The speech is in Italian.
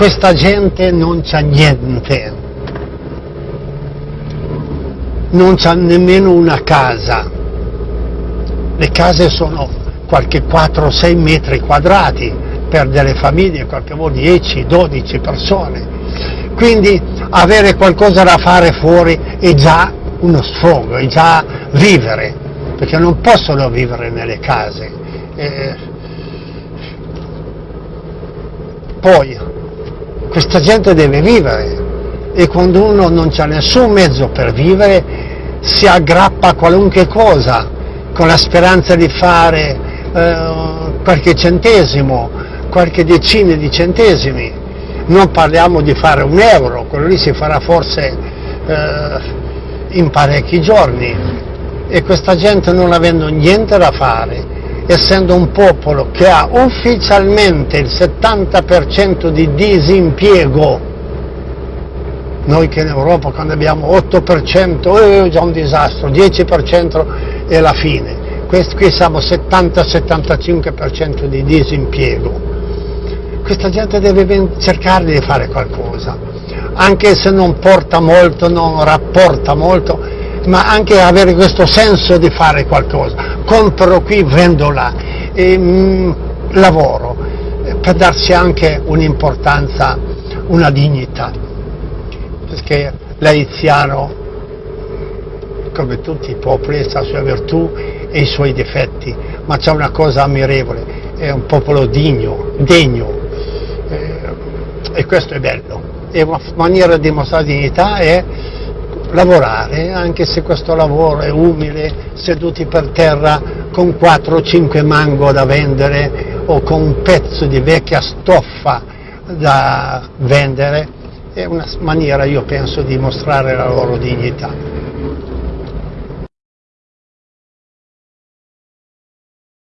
questa gente non c'ha niente, non c'ha nemmeno una casa, le case sono qualche 4-6 metri quadrati per delle famiglie, qualche volta 10-12 persone, quindi avere qualcosa da fare fuori è già uno sfogo, è già vivere, perché non possono vivere nelle case. Eh, poi, questa gente deve vivere e quando uno non ha nessun mezzo per vivere si aggrappa a qualunque cosa con la speranza di fare eh, qualche centesimo, qualche decina di centesimi. Non parliamo di fare un euro, quello lì si farà forse eh, in parecchi giorni e questa gente non avendo niente da fare, essendo un popolo che ha ufficialmente il 70% di disimpiego, noi che in Europa quando abbiamo 8% è già un disastro, 10% è la fine, Questi, qui siamo 70-75% di disimpiego. Questa gente deve cercare di fare qualcosa, anche se non porta molto, non rapporta molto, ma anche avere questo senso di fare qualcosa. Compro qui, vendo là, e, mh, mm, lavoro, per darsi anche un'importanza, una dignità, perché l'haitiano, come tutti i popoli, ha le sue virtù e i suoi difetti, ma c'è una cosa ammirevole, è un popolo digno, degno, eh, e questo è bello. E una maniera di dimostrare dignità è lavorare, anche se questo lavoro è umile, seduti per terra con 4 o 5 mango da vendere o con un pezzo di vecchia stoffa da vendere, è una maniera, io penso, di mostrare la loro dignità.